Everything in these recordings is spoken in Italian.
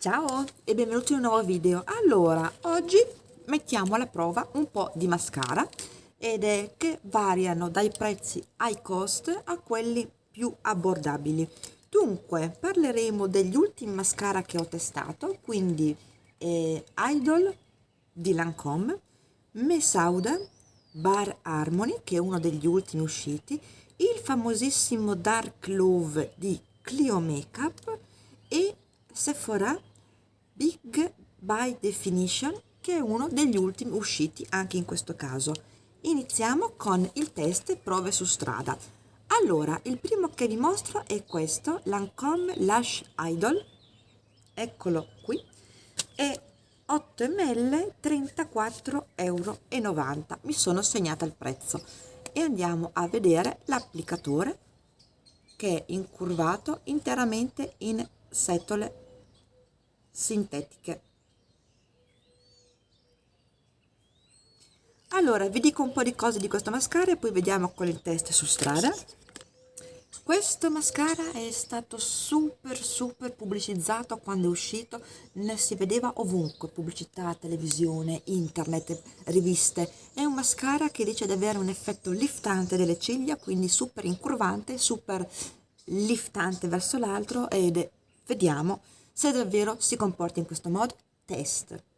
Ciao e benvenuti in un nuovo video. Allora, oggi mettiamo alla prova un po' di mascara ed è che variano dai prezzi high cost a quelli più abbordabili. Dunque, parleremo degli ultimi mascara che ho testato, quindi eh, Idol di Lancome, Mesauda, Bar Harmony, che è uno degli ultimi usciti, il famosissimo Dark Love di Clio Makeup e Sephora Big by Definition che è uno degli ultimi usciti anche in questo caso. Iniziamo con il test prove su strada. Allora, il primo che vi mostro è questo, Lancome Lash Idol, eccolo qui, è 8 ml 34,90 euro. Mi sono segnata il prezzo e andiamo a vedere l'applicatore che è incurvato interamente in setole sintetiche. Allora, vi dico un po' di cose di questo mascara e poi vediamo con il test su strada. Questo mascara è stato super super pubblicizzato quando è uscito, ne si vedeva ovunque, pubblicità, televisione, internet, riviste. È un mascara che dice di avere un effetto liftante delle ciglia, quindi super incurvante, super liftante verso l'altro ed vediamo se davvero si comporta in questo modo. Test.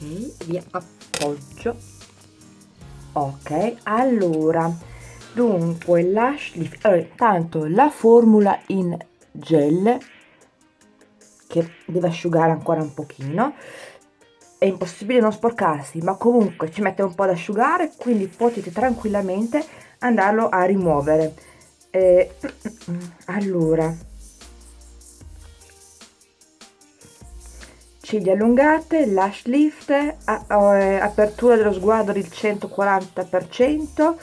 Vi appoggio. Ok allora dunque lash lift allora, tanto la formula in gel che deve asciugare ancora un pochino. È impossibile non sporcarsi ma comunque ci mette un po' ad asciugare quindi potete tranquillamente andarlo a rimuovere. Eh, allora ciglia allungate, lash lift, apertura dello sguardo del 140%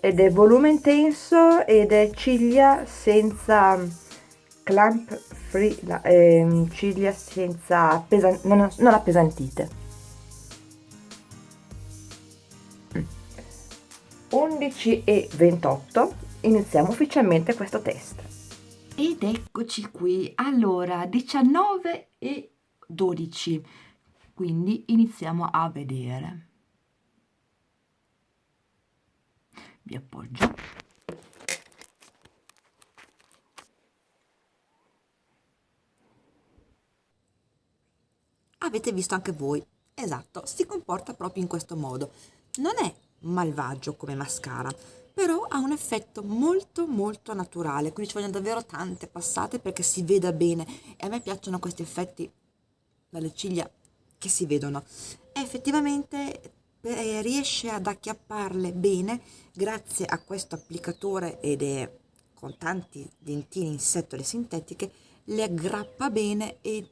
ed è volume intenso ed è ciglia senza clamp free, eh, ciglia senza pesan non, non appesantite. 11 e 28 iniziamo ufficialmente questo test. Ed eccoci qui, allora 19 e 12 quindi iniziamo a vedere. Vi appoggio. Avete visto anche voi. Esatto si comporta proprio in questo modo. Non è malvagio come mascara però ha un effetto molto molto naturale. Quindi ci vogliono davvero tante passate perché si veda bene. E a me piacciono questi effetti dalle ciglia che si vedono. E effettivamente eh, riesce ad acchiapparle bene grazie a questo applicatore ed è con tanti dentini in setole sintetiche le aggrappa bene e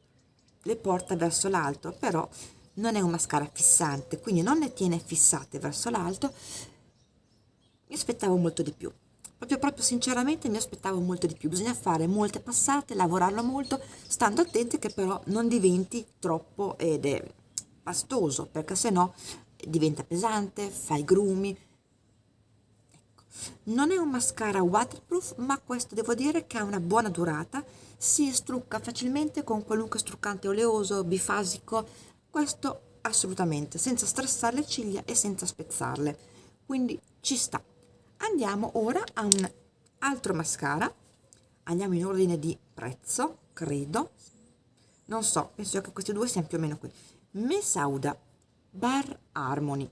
le porta verso l'alto però non è un mascara fissante quindi non le tiene fissate verso l'alto. Mi aspettavo molto di più proprio, proprio sinceramente mi aspettavo molto di più. Bisogna fare molte passate lavorarlo molto stando attenti che però non diventi troppo ed è pastoso perché se no diventa pesante fa i grumi. Ecco. non è un mascara waterproof ma questo devo dire che ha una buona durata. Si strucca facilmente con qualunque struccante oleoso bifasico. Questo assolutamente senza stressare le ciglia e senza spezzarle. Quindi ci sta andiamo ora a un altro mascara. Andiamo in ordine di prezzo credo. Non so penso che questi due siano più o meno qui. Mesauda Bar Harmony.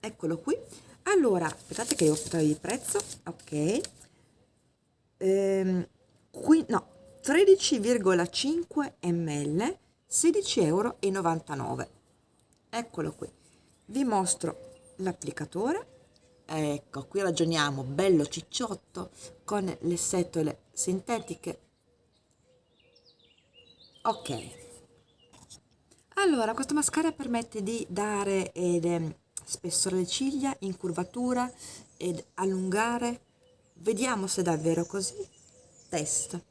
Eccolo qui. Allora aspettate che devo aspettare il prezzo. Ok. Ehm, qui no 13,5 ml 16,99 euro eccolo qui. Vi mostro l'applicatore ecco qui ragioniamo bello cicciotto con le setole sintetiche. Ok. Allora questo mascara permette di dare ed, eh, spessore alle ciglia incurvatura ed allungare. Vediamo se è davvero così. Test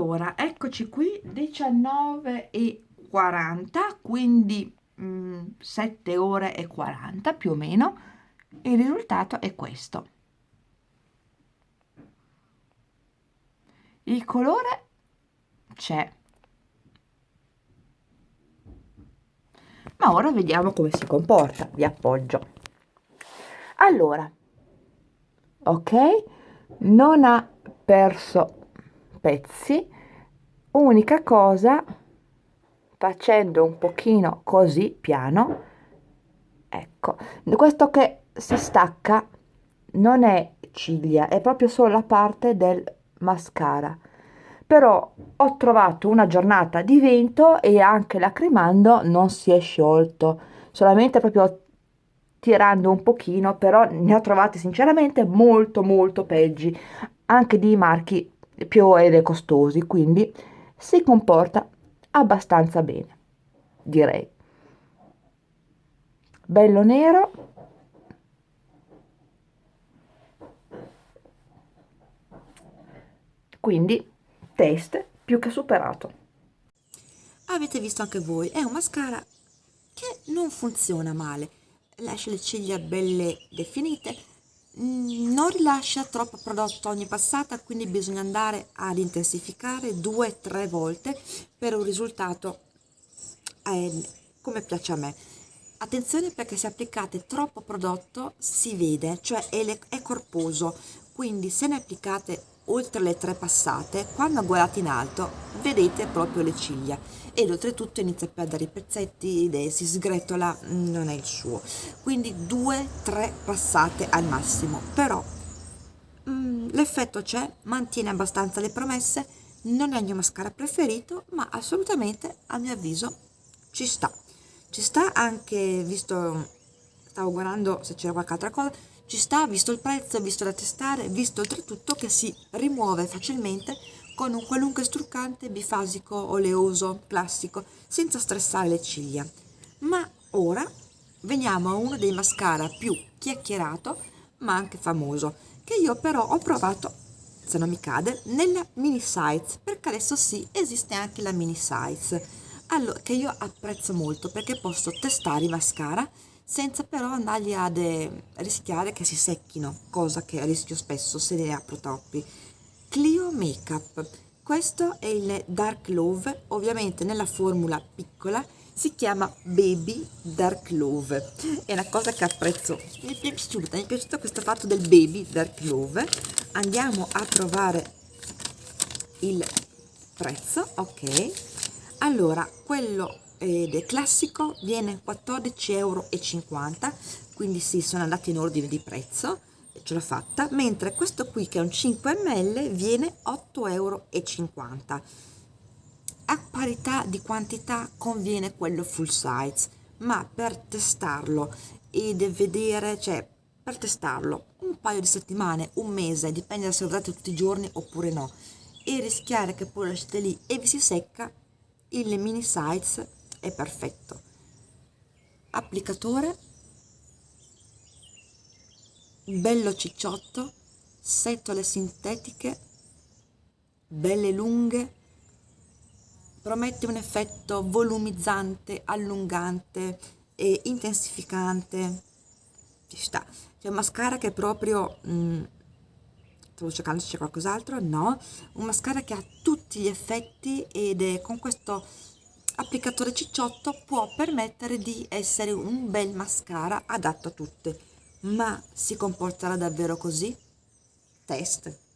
allora eccoci qui 19 e 40 quindi mh, mm, 7 ore e 40 più o meno. Il risultato è questo. Il colore c'è. Ma ora vediamo come si comporta. Vi appoggio. Allora ok? Non ha perso pezzi unica cosa facendo un pochino così piano ecco questo che si stacca non è ciglia è proprio solo la parte del mascara. Però ho trovato una giornata di vento e anche lacrimando non si è sciolto solamente proprio tirando un pochino però ne ho trovati sinceramente molto molto peggi anche di marchi più ed costosi, quindi si comporta abbastanza bene, direi. Bello nero. Quindi test più che superato. Avete visto anche voi, è un mascara che non funziona male, lascia le ciglia belle definite, non rilascia troppo prodotto ogni passata quindi bisogna andare ad intensificare due o tre volte per un risultato eh, come piace a me. Attenzione perché se applicate troppo prodotto si vede cioè è, è corposo quindi se ne applicate oltre le tre passate quando guardate in alto vedete proprio le ciglia. Ed oltretutto inizia a perdere i pezzetti si sgretola non è il suo. Quindi due tre passate al massimo. Però mm, l'effetto c'è mantiene abbastanza le promesse non è il mio mascara preferito ma assolutamente a mio avviso ci sta. Ci sta anche visto stavo guardando se c'era qualche altra cosa ci sta visto il prezzo, visto da testare, visto oltretutto che si rimuove facilmente con un qualunque struccante bifasico, oleoso, classico, senza stressare le ciglia. Ma ora veniamo a uno dei mascara più chiacchierato, ma anche famoso, che io però ho provato, se non mi cade, nella mini size, perché adesso sì, esiste anche la mini size, allora, che io apprezzo molto perché posso testare i mascara senza però andargli ad eh, rischiare che si secchino, cosa che rischio spesso se ne apro troppi. Clio Makeup, questo è il Dark Love, ovviamente nella formula piccola, si chiama Baby Dark Love. È una cosa che apprezzo. Mi è piaciuta mi è piaciuto questo fatto del Baby Dark Love. Andiamo a trovare il prezzo ok. Allora quello ed è classico viene 14,50 euro quindi sì sono andati in ordine di prezzo ce l'ho fatta mentre questo qui che è un 5 ml viene 8,50 euro a parità di quantità conviene quello full size ma per testarlo ed vedere cioè per testarlo un paio di settimane un mese dipende se lo usate tutti i giorni oppure no e rischiare che poi lo lasciate lì e vi si secca il mini size è perfetto applicatore bello cicciotto setole sintetiche belle lunghe promette un effetto volumizzante, allungante e intensificante. Ci sta. C'è un mascara che è proprio... Mm, stavo cercando se c'è qualcos'altro, no. Un mascara che ha tutti gli effetti ed è con questo applicatore cicciotto può permettere di essere un bel mascara adatto a tutte. Ma si comporterà davvero così? Test.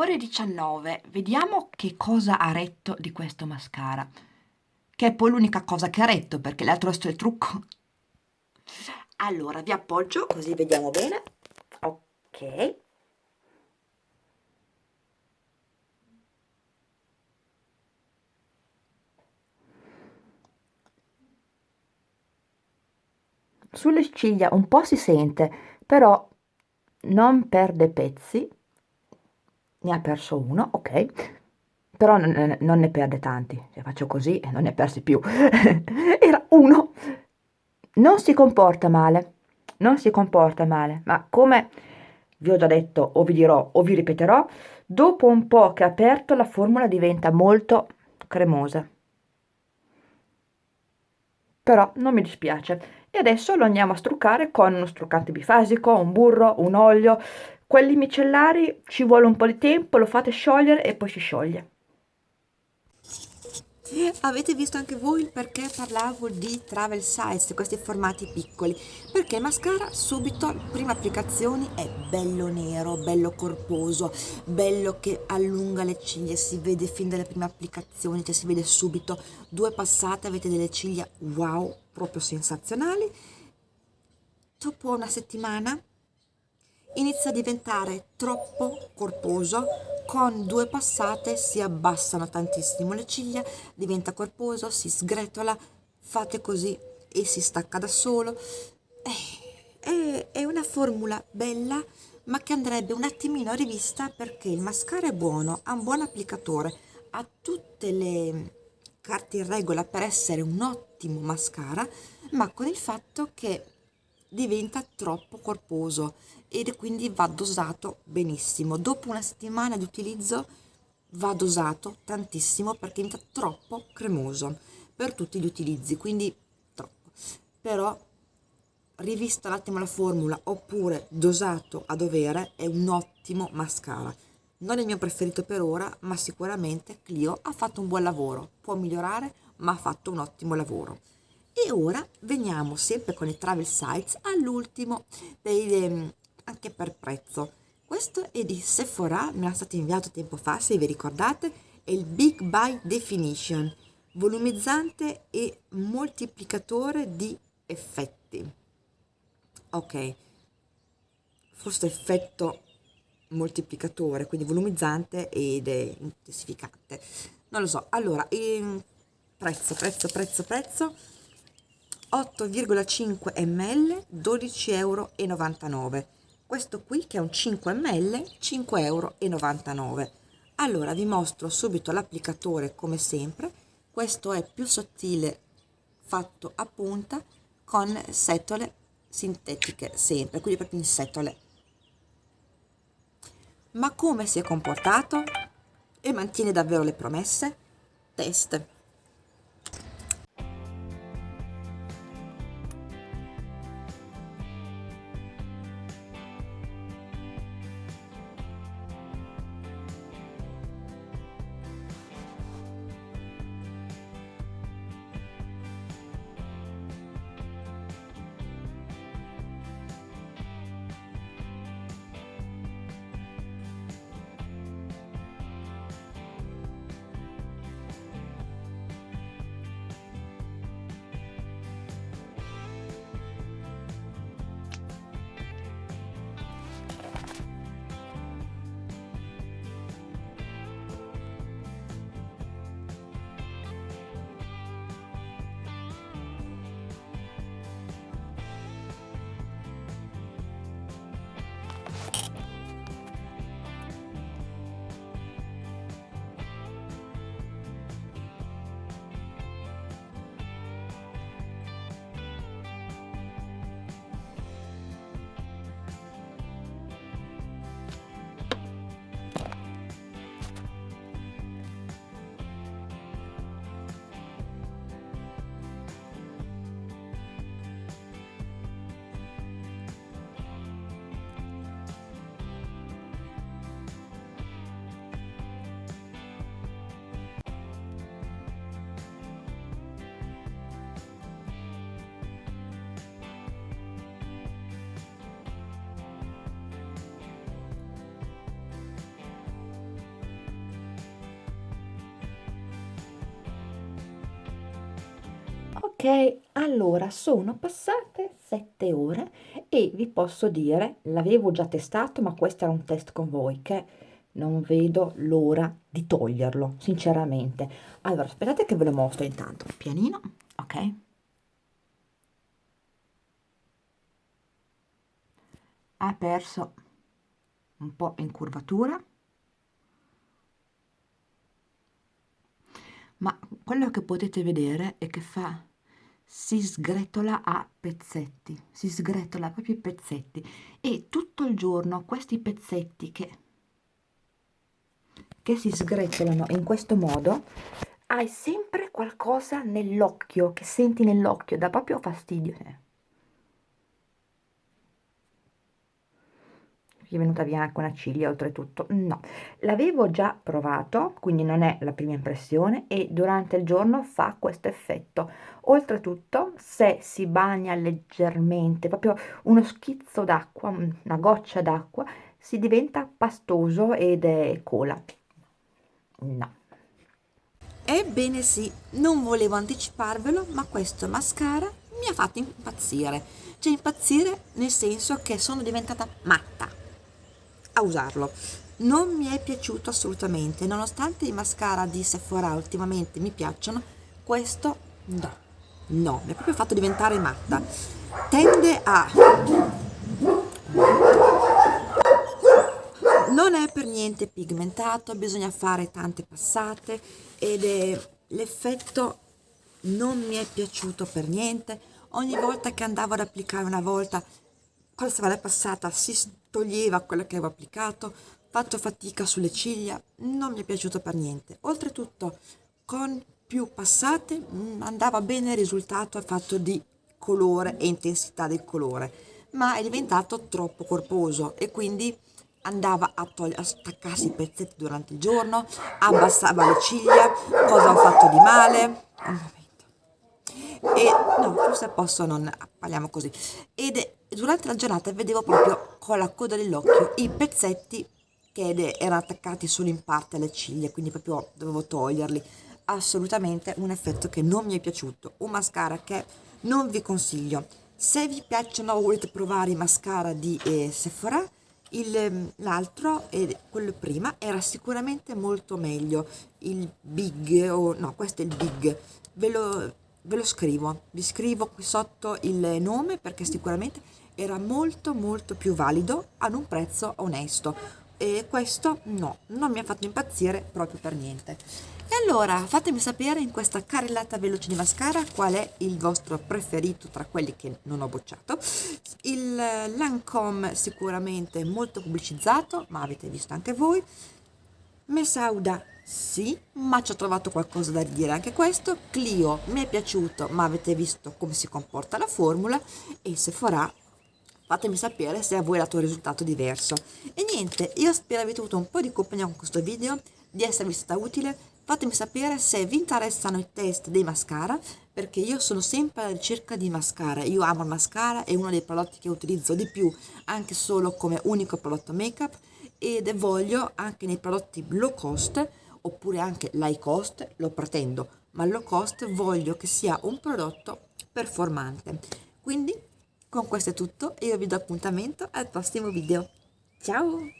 Ore 19, vediamo che cosa ha retto di questo mascara, che è poi l'unica cosa che ha retto perché l'altro è il trucco. Allora, vi appoggio così vediamo bene. Ok. Sulle ciglia un po' si sente, però non perde pezzi ne ha perso uno, ok, però non, non ne perde tanti, se faccio così e non ne persi più, era uno, non si comporta male, non si comporta male, ma come vi ho già detto o vi dirò o vi ripeterò, dopo un po' che ha aperto la formula diventa molto cremosa. Però non mi dispiace. E adesso lo andiamo a struccare con uno struccante bifasico, un burro, un olio, quelli micellari ci vuole un po' di tempo, lo fate sciogliere e poi si scioglie. Avete visto anche voi perché parlavo di travel size, questi formati piccoli? Perché il mascara subito, prima applicazione, è bello nero, bello corposo, bello che allunga le ciglia, si vede fin dalle prime applicazioni, cioè si vede subito, due passate avete delle ciglia wow, proprio sensazionali. Dopo una settimana inizia a diventare troppo corposo. Con due passate si abbassano tantissimo le ciglia diventa corposo si sgretola fate così e si stacca da solo. È, è una formula bella ma che andrebbe un attimino rivista perché il mascara è buono ha un buon applicatore ha tutte le carte in regola per essere un ottimo mascara ma con il fatto che diventa troppo corposo ed quindi va dosato benissimo. Dopo una settimana di utilizzo va dosato tantissimo perché diventa troppo cremoso per tutti gli utilizzi, quindi troppo. però rivista un attimo la formula oppure dosato a dovere è un ottimo mascara non è il mio preferito per ora ma sicuramente Clio ha fatto un buon lavoro può migliorare ma ha fatto un ottimo lavoro e ora veniamo sempre con i travel sites all'ultimo dei, ehm, anche per prezzo. Questo è di Sephora mi è stato inviato tempo fa se vi ricordate è il Big Buy Definition volumizzante e moltiplicatore di effetti. Ok forse effetto moltiplicatore quindi volumizzante ed è intensificante. Non lo so. Allora ehm, prezzo prezzo prezzo prezzo 8,5 ml 12,99 euro questo qui che è un 5 ml 5,99 euro allora vi mostro subito l'applicatore come sempre questo è più sottile fatto a punta con setole sintetiche sempre, quindi proprio in setole. Ma come si è comportato? E mantiene davvero le promesse? Test. Ok, allora sono passate 7 ore e vi posso dire, l'avevo già testato, ma questo era un test con voi che non vedo l'ora di toglierlo, sinceramente. Allora, aspettate che ve lo mostro intanto, pianino, ok? Ha perso un po' in curvatura, ma quello che potete vedere è che fa si sgretola a pezzetti, si sgretola proprio i pezzetti e tutto il giorno questi pezzetti che, che si sgretolano in questo modo hai sempre qualcosa nell'occhio che senti nell'occhio, dà proprio fastidio. Gli è venuta via anche una ciglia oltretutto. No. L'avevo già provato quindi non è la prima impressione e durante il giorno fa questo effetto. Oltretutto se si bagna leggermente proprio uno schizzo d'acqua una goccia d'acqua si diventa pastoso ed è cola. No. Ebbene sì, non volevo anticiparvelo, ma questo mascara mi ha fatto impazzire. Cioè impazzire nel senso che sono diventata matta a usarlo. Non mi è piaciuto assolutamente, nonostante i mascara di Sephora ultimamente mi piacciono, questo no, no, mi ha proprio fatto diventare matta. Tende a... Non è per niente pigmentato, bisogna fare tante passate ed è l'effetto non mi è piaciuto per niente. Ogni volta che andavo ad applicare una volta, la passata si toglieva quello che avevo applicato, faccio fatica sulle ciglia, non mi è piaciuto per niente. Oltretutto, con più passate mm, andava bene il risultato al fatto di colore e intensità del colore ma è diventato troppo corposo e quindi andava a, a staccarsi i pezzetti durante il giorno, abbassava le ciglia, cosa ho fatto di male? E no, forse posso non parliamo così. Ed è- durante la giornata vedevo proprio con la coda dell'occhio i pezzetti che erano attaccati solo in parte alle ciglia, quindi proprio dovevo toglierli. Assolutamente un effetto che non mi è piaciuto, un mascara che non vi consiglio. Se vi piacciono o volete provare i mascara di eh, Sephora, il- l'altro, quello prima, era sicuramente molto meglio. Il Big, o no, questo è il Big. Ve lo, ve lo scrivo, vi scrivo qui sotto il nome perché sicuramente era molto molto più valido ad un prezzo onesto. E questo no, non mi ha fatto impazzire proprio per niente. E allora fatemi sapere in questa carrellata veloce di mascara qual è il vostro preferito tra quelli che non ho bocciato. Il Lancome sicuramente molto pubblicizzato, ma avete visto anche voi. Mesauda sì, ma ci ho trovato qualcosa da dire anche questo. Clio mi è piaciuto, ma avete visto come si comporta la formula. E Sephora fatemi sapere se a voi è dato un risultato diverso. E niente, io spero avete avuto un po' di compagnia con questo video, di esservi stata utile. Fatemi sapere se vi interessano i test dei mascara, perché io sono sempre alla ricerca di mascara. Io amo il mascara, è uno dei prodotti che utilizzo di più, anche solo come unico prodotto make-up, ed voglio anche nei prodotti low cost, oppure anche l'high cost, lo pretendo, ma low cost voglio che sia un prodotto performante. Quindi con questo è tutto e io vi do appuntamento al prossimo video. Ciao!